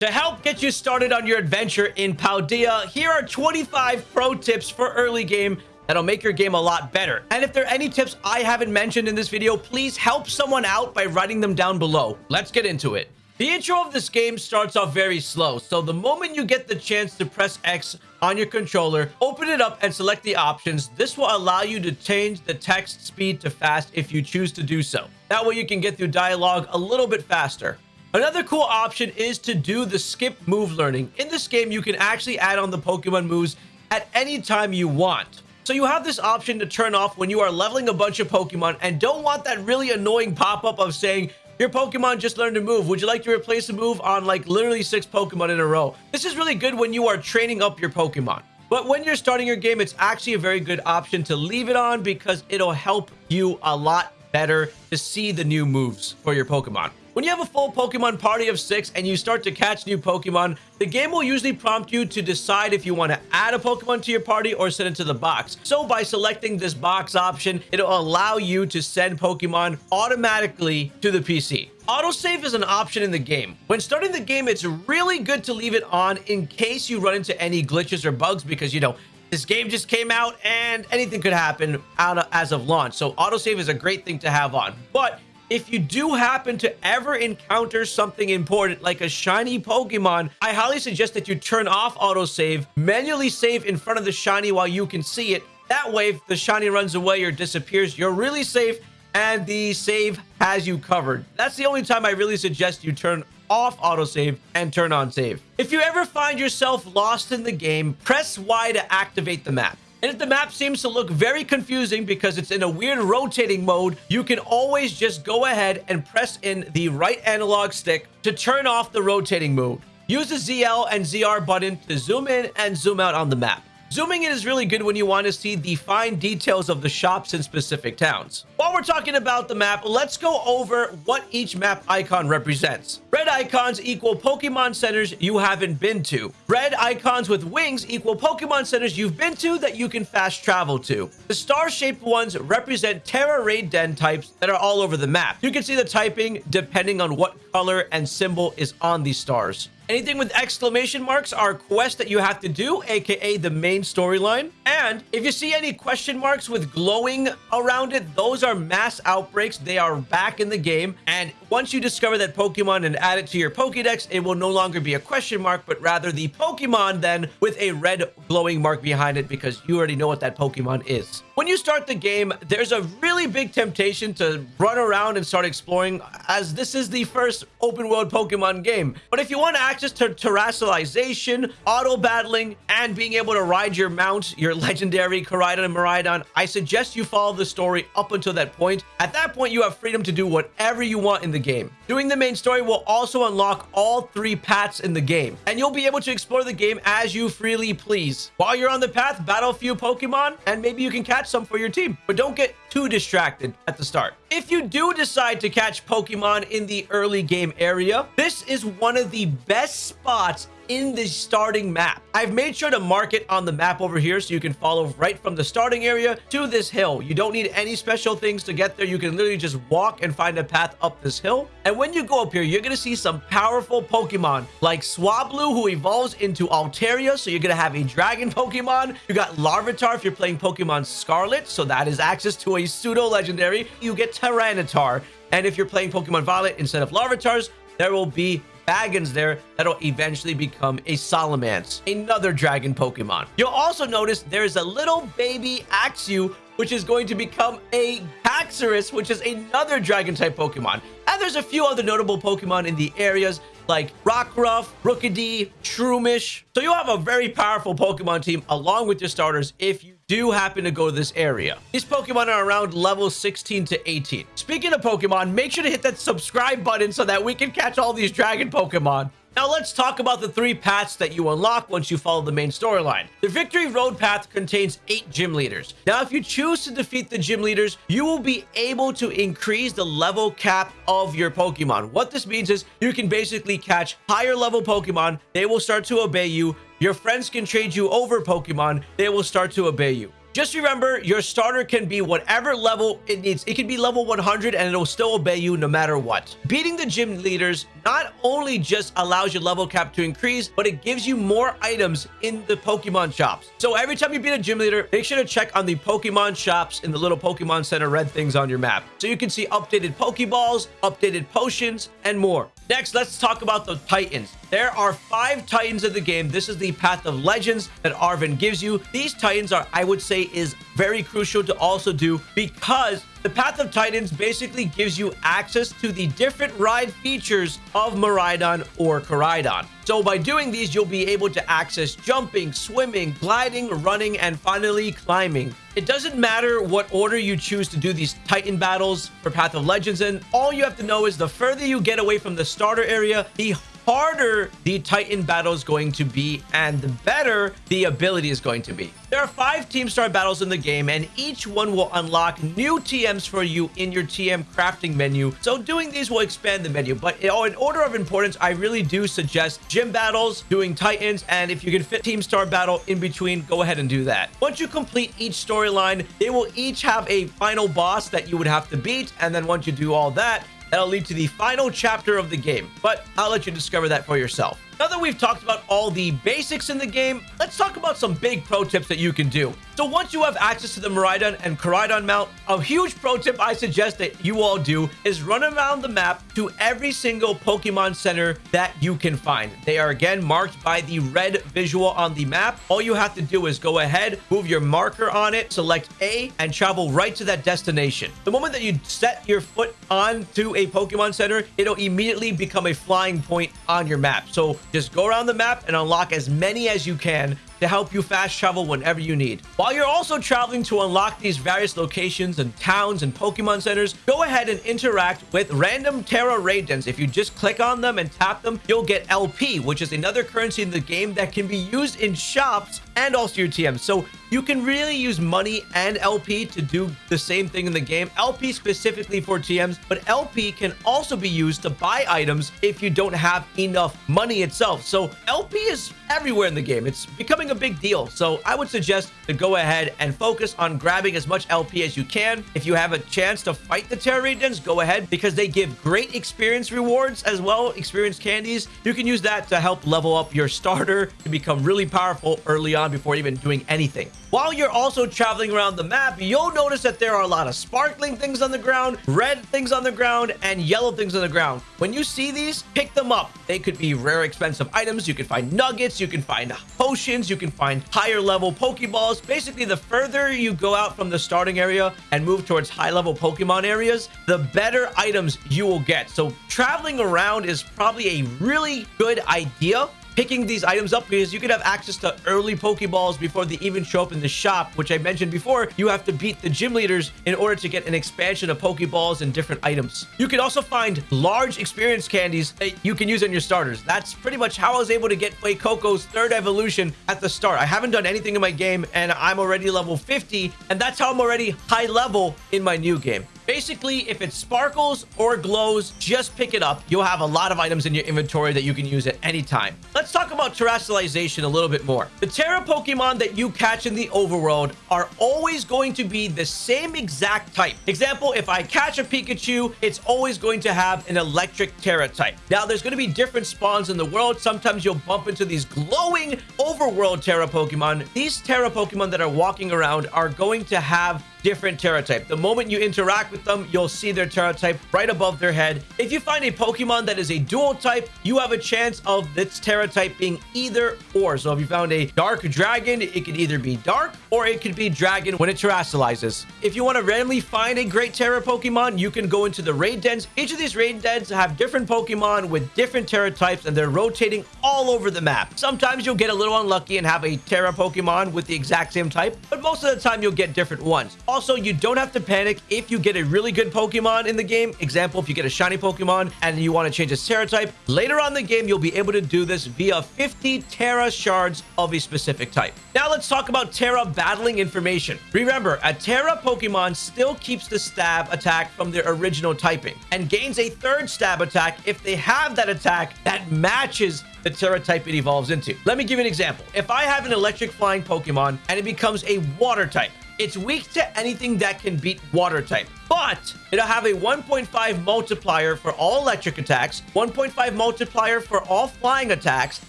To help get you started on your adventure in Paldea, here are 25 pro tips for early game that'll make your game a lot better. And if there are any tips I haven't mentioned in this video, please help someone out by writing them down below. Let's get into it. The intro of this game starts off very slow, so the moment you get the chance to press X on your controller, open it up and select the options. This will allow you to change the text speed to fast if you choose to do so. That way you can get through dialogue a little bit faster. Another cool option is to do the skip move learning. In this game, you can actually add on the Pokemon moves at any time you want. So you have this option to turn off when you are leveling a bunch of Pokemon and don't want that really annoying pop-up of saying, your Pokemon just learned a move. Would you like to replace a move on like literally six Pokemon in a row? This is really good when you are training up your Pokemon. But when you're starting your game, it's actually a very good option to leave it on because it'll help you a lot better to see the new moves for your Pokemon. When you have a full Pokemon party of six and you start to catch new Pokemon, the game will usually prompt you to decide if you want to add a Pokemon to your party or send it to the box. So by selecting this box option, it'll allow you to send Pokemon automatically to the PC. Autosave is an option in the game. When starting the game, it's really good to leave it on in case you run into any glitches or bugs because, you know, this game just came out and anything could happen out as of launch. So autosave is a great thing to have on. But if you do happen to ever encounter something important like a shiny Pokemon, I highly suggest that you turn off autosave, manually save in front of the shiny while you can see it. That way, if the shiny runs away or disappears, you're really safe and the save has you covered. That's the only time I really suggest you turn off autosave and turn on save. If you ever find yourself lost in the game, press Y to activate the map. And if the map seems to look very confusing because it's in a weird rotating mode, you can always just go ahead and press in the right analog stick to turn off the rotating mode. Use the ZL and ZR button to zoom in and zoom out on the map. Zooming in is really good when you want to see the fine details of the shops in specific towns. While we're talking about the map, let's go over what each map icon represents. Red icons equal Pokemon centers you haven't been to. Red icons with wings equal Pokemon centers you've been to that you can fast travel to. The star-shaped ones represent Tera Raid Den types that are all over the map. You can see the typing depending on what color and symbol is on these stars. Anything with exclamation marks are quests that you have to do, aka the main storyline. And if you see any question marks with glowing around it, those are mass outbreaks. They are back in the game. And once you discover that Pokemon and add it to your Pokedex, it will no longer be a question mark, but rather the Pokemon then with a red glowing mark behind it because you already know what that Pokemon is. When you start the game, there's a really big temptation to run around and start exploring as this is the first open world Pokemon game. But if you want access to terastallization, auto battling, and being able to ride your mount, your legendary Koraidon and Miraidon, I suggest you follow the story up until that point. At that point, you have freedom to do whatever you want in the game. Doing the main story will also unlock all three paths in the game, and you'll be able to explore the game as you freely please. While you're on the path, battle a few Pokemon, and maybe you can catch some for your team. But don't get too distracted at the start. If you do decide to catch Pokemon in the early game area, this is one of the best spots in the starting map. I've made sure to mark it on the map over here so you can follow right from the starting area to this hill. You don't need any special things to get there. You can literally just walk and find a path up this hill. And when you go up here, you're going to see some powerful Pokemon like Swablu, who evolves into Altaria. So you're going to have a dragon Pokemon. You got Larvitar if you're playing Pokemon Scarlet. So that is access to a pseudo legendary. You get Tyranitar. And if you're playing Pokemon Violet instead of Larvitars, there will be Bagons there that'll eventually become a Salamence, another dragon Pokemon. You'll also notice there's a little baby Axew, which is going to become a Haxorus, which is another dragon type Pokemon. And there's a few other notable Pokemon in the areas like Rockruff, Rookidee, Shroomish. So you'll have a very powerful Pokemon team along with your starters if you do happen to go to this area. These Pokemon are around level 16 to 18. Speaking of Pokemon, make sure to hit that subscribe button so that we can catch all these dragon Pokemon. Now let's talk about the three paths that you unlock once you follow the main storyline. The Victory Road path contains eight gym leaders. Now, if you choose to defeat the gym leaders, you will be able to increase the level cap of your Pokemon. What this means is you can basically catch higher level Pokemon. They will start to obey you. Your friends can trade you over Pokemon. They will start to obey you. Just remember, your starter can be whatever level it needs. It can be level 100 and it'll still obey you no matter what. Beating the gym leaders not only just allows your level cap to increase, but it gives you more items in the Pokemon shops. So every time you beat a gym leader, make sure to check on the Pokemon shops in the little Pokemon Center red things on your map. So you can see updated Pokeballs, updated potions, and more. Next, let's talk about the Titans. There are five Titans in the game. This is the Path of Legends that Arven gives you. These Titans are, I would say, is very crucial to also do because the Path of Titans basically gives you access to the different ride features of Miraidon or Koraidon. So by doing these, you'll be able to access jumping, swimming, gliding, running, and finally climbing. It doesn't matter what order you choose to do these Titan battles for Path of Legends in. All you have to know is the further you get away from the starter area, the harder the Titan battle is going to be and the better the ability is going to be. There are five Team Star battles in the game and each one will unlock new TMs for you in your TM crafting menu. So doing these will expand the menu. But in order of importance, I really do suggest gym battles, doing Titans, and if you can fit Team Star battle in between, go ahead and do that. Once you complete each storyline, they will each have a final boss that you would have to beat. And then once you do all that, That'll lead to the final chapter of the game, but I'll let you discover that for yourself. Now that we've talked about all the basics in the game, let's talk about some big pro tips that you can do. So once you have access to the Miraidon and Koraidon mount, a huge pro tip I suggest that you all do is run around the map to every single Pokemon Center that you can find. They are again marked by the red visual on the map. All you have to do is go ahead, move your marker on it, select A, and travel right to that destination. The moment that you set your foot onto a Pokemon Center, it'll immediately become a flying point on your map. So just go around the map and unlock as many as you can to help you fast travel whenever you need. While you're also traveling to unlock these various locations and towns and Pokemon centers, go ahead and interact with random Tera raid dens. If you just click on them and tap them, you'll get LP, which is another currency in the game that can be used in shops and also your TMs. So you can really use money and LP to do the same thing in the game. LP specifically for TMs, but LP can also be used to buy items if you don't have enough money itself. So LP is everywhere in the game. It's becoming a big deal. So I would suggest to go ahead and focus on grabbing as much LP as you can. If you have a chance to fight the Regions, go ahead because they give great experience rewards as well, experience candies. You can use that to help level up your starter to become really powerful early on before even doing anything. While you're also traveling around the map, you'll notice that there are a lot of sparkling things on the ground, red things on the ground, and yellow things on the ground. When you see these, pick them up. They could be rare, expensive items. You can find nuggets, you can find potions, you can find higher level Pokeballs. Basically, the further you go out from the starting area and move towards high level Pokemon areas, the better items you will get. So traveling around is probably a really good idea picking these items up because you could have access to early Pokeballs before they even show up in the shop, which I mentioned before. You have to beat the gym leaders in order to get an expansion of Pokeballs and different items. You can also find large experience candies that you can use on your starters. That's pretty much how I was able to get Fuecoco's third evolution at the start. I haven't done anything in my game and I'm already level 50 and that's how I'm already high level in my new game. Basically, if it sparkles or glows, just pick it up. You'll have a lot of items in your inventory that you can use at any time. Let's talk about terastallization a little bit more. The Tera Pokemon that you catch in the overworld are always going to be the same exact type. Example, if I catch a Pikachu, it's always going to have an electric Tera type. Now, there's going to be different spawns in the world. Sometimes you'll bump into these glowing overworld Tera Pokemon. These Tera Pokemon that are walking around are going to have different Tera type. The moment you interact with them, you'll see their Tera type right above their head. If you find a Pokemon that is a dual type, you have a chance of its Tera type being either or. So if you found a Dark Dragon, it could either be Dark or it could be Dragon when it terastallizes. If you want to randomly find a great Tera Pokemon, you can go into the raid dens. Each of these raid dens have different Pokemon with different Tera types and they're rotating all over the map. Sometimes you'll get a little unlucky and have a Tera Pokemon with the exact same type, but most of the time you'll get different ones. Also, you don't have to panic if you get a really good Pokemon in the game. Example, if you get a shiny Pokemon and you want to change its Tera type, later on the game, you'll be able to do this via 50 Tera shards of a specific type. Now let's talk about Tera battling information. Remember, a Tera Pokemon still keeps the stab attack from their original typing and gains a third stab attack if they have that attack that matches the Tera type it evolves into. Let me give you an example. If I have an electric flying Pokemon and it becomes a water type, It's weak to anything that can beat water type, but it'll have a 1.5 multiplier for all electric attacks, 1.5 multiplier for all flying attacks,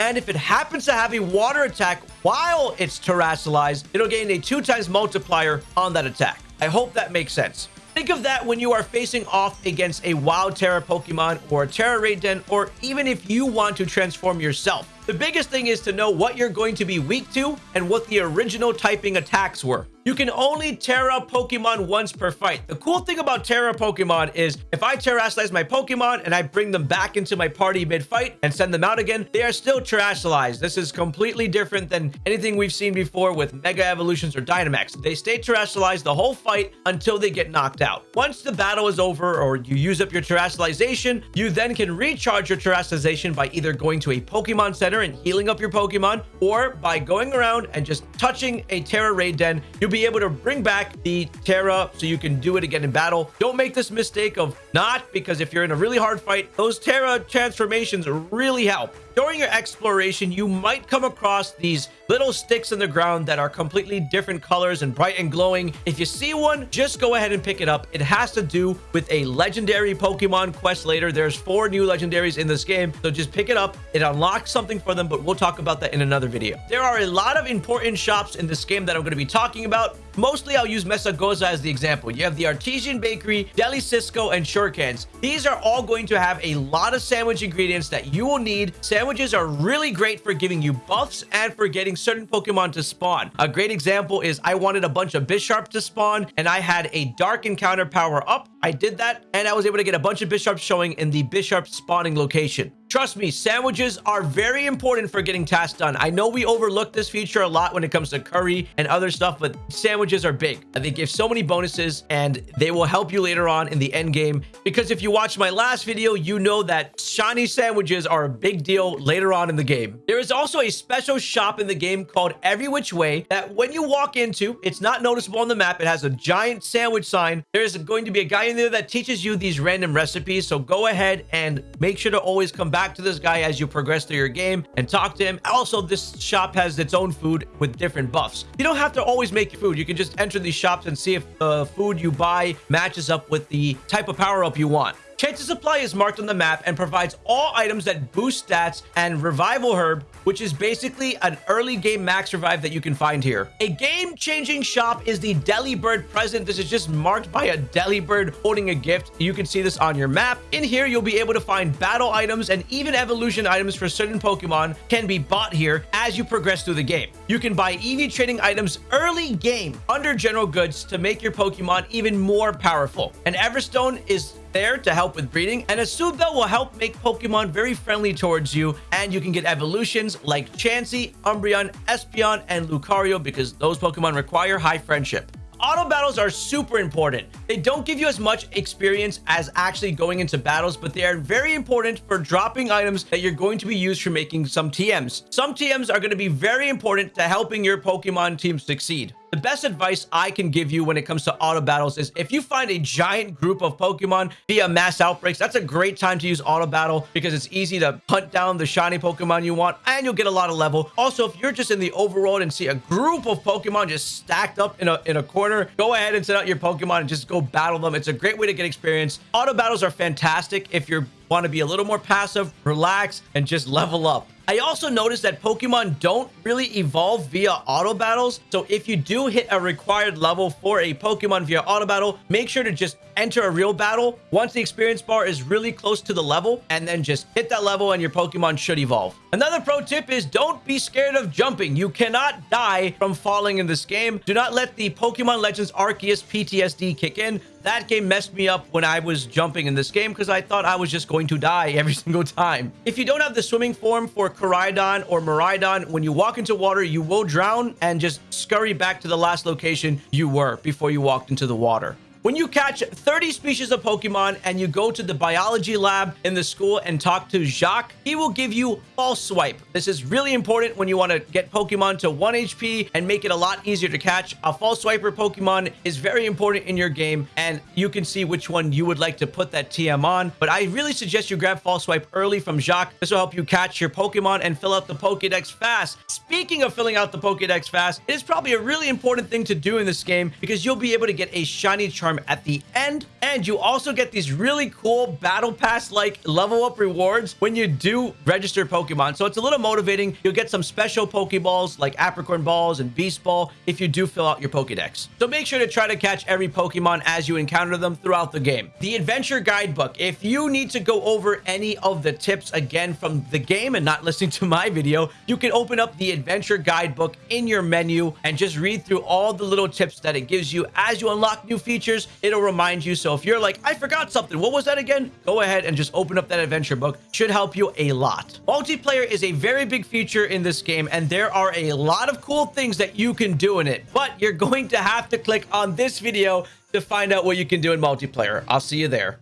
and if it happens to have a water attack while it's terastallized, it'll gain a two times multiplier on that attack. I hope that makes sense. Think of that when you are facing off against a wild Tera Pokemon or a Tera Raid Den, or even if you want to transform yourself. The biggest thing is to know what you're going to be weak to and what the original typing attacks were. You can only Tera Pokemon once per fight. The cool thing about Tera Pokemon is if I Terastallize my Pokemon and I bring them back into my party mid-fight and send them out again, they are still Terastallized. This is completely different than anything we've seen before with Mega Evolutions or Dynamax. They stay Terastallized the whole fight until they get knocked out. Once the battle is over or you use up your Terastallization, you then can recharge your Terastallization by either going to a Pokemon Center and healing up your Pokemon or by going around and just touching a Tera Raid Den, you'll be be able to bring back the Tera so you can do it again in battle. Don't make this mistake of not, because if you're in a really hard fight, those Tera transformations really help. During your exploration, you might come across these little sticks in the ground that are completely different colors and bright and glowing. If you see one, just go ahead and pick it up. It has to do with a legendary Pokemon quest later. There's four new legendaries in this game, so just pick it up. It unlocks something for them, but we'll talk about that in another video. There are a lot of important shops in this game that I'm going to be talking about. Mostly, I'll use Mesagoza as the example. You have the Artisan Bakery, Deli Cisco, and Shurikens. These are all going to have a lot of sandwich ingredients that you will need. Sandwiches are really great for giving you buffs and for getting certain Pokemon to spawn. A great example is I wanted a bunch of Bisharp to spawn, and I had a Dark Encounter power up. I did that, and I was able to get a bunch of Bisharp showing in the Bisharp spawning location. Trust me, sandwiches are very important for getting tasks done. I know we overlook this feature a lot when it comes to curry and other stuff, but sandwiches are big. They give so many bonuses and they will help you later on in the end game. Because if you watch my last video, you know that shiny sandwiches are a big deal later on in the game. There is also a special shop in the game called Every Which Way that when you walk into, it's not noticeable on the map. It has a giant sandwich sign. There's going to be a guy in there that teaches you these random recipes. So go ahead and make sure to always come back to this guy as you progress through your game and talk to him. Also, this shop has its own food with different buffs. You don't have to always make your food. You can just enter these shops and see if the food you buy matches up with the type of power-up you want. Chansey Supply is marked on the map and provides all items that boost stats and Revival Herb, which is basically an early game max revive that you can find here. A game-changing shop is the Delibird present. This is just marked by a Delibird holding a gift. You can see this on your map. In here, you'll be able to find battle items and even evolution items for certain Pokemon can be bought here as you progress through the game. You can buy EV trading items early game under general goods to make your Pokemon even more powerful. And Everstone is there to help with breeding, and a Soothe will help make Pokemon very friendly towards you, and you can get evolutions like Chansey, Umbreon, Espeon, and Lucario because those Pokemon require high friendship. Auto battles are super important. They don't give you as much experience as actually going into battles, but they are very important for dropping items that you're going to be used for making some TMs. Some TMs are going to be very important to helping your Pokemon team succeed. The best advice I can give you when it comes to auto battles is if you find a giant group of Pokemon via mass outbreaks, that's a great time to use auto battle because it's easy to hunt down the shiny Pokemon you want and you'll get a lot of level. Also, if you're just in the overworld and see a group of Pokemon just stacked up in a, in a corner, go ahead and send out your Pokemon and just go battle them. It's a great way to get experience. Auto battles are fantastic if you want to be a little more passive, relax, and just level up. I also noticed that Pokemon don't really evolve via auto battles. So if you do hit a required level for a Pokemon via auto battle, make sure to just enter a real battle once the experience bar is really close to the level and then just hit that level and your Pokemon should evolve. Another pro tip is don't be scared of jumping. You cannot die from falling in this game. Do not let the Pokemon Legends Arceus PTSD kick in. That game messed me up when I was jumping in this game because I thought I was just going to die every single time. If you don't have the swimming form for Koraidon or Miraidon, when you walk into water, you will drown and just scurry back to the last location you were before you walked into the water. When you catch 30 species of Pokemon and you go to the biology lab in the school and talk to Jacques, he will give you False Swipe. This is really important when you want to get Pokemon to 1 HP and make it a lot easier to catch. A False Swiper Pokemon is very important in your game, and you can see which one you would like to put that TM on. But I really suggest you grab False Swipe early from Jacques. This will help you catch your Pokemon and fill out the Pokedex fast. Speaking of filling out the Pokedex fast, it is probably a really important thing to do in this game because you'll be able to get a shiny charm at the end and you also get these really cool battle pass like level up rewards when you do register Pokemon. So it's a little motivating. You'll get some special Pokeballs like Apricorn Balls and Beast Ball if you do fill out your Pokedex. So make sure to try to catch every Pokemon as you encounter them throughout the game. The Adventure Guidebook. If you need to go over any of the tips again from the game and not listening to my video, you can open up the Adventure Guidebook in your menu and just read through all the little tips that it gives you as you unlock new features. It'll remind you. So if you're like, I forgot something, what was that again? Go ahead and just open up that adventure book. Should help you a lot. Multiplayer is a very big feature in this game, and there are a lot of cool things that you can do in it. But you're going to have to click on this video to find out what you can do in multiplayer. I'll see you there.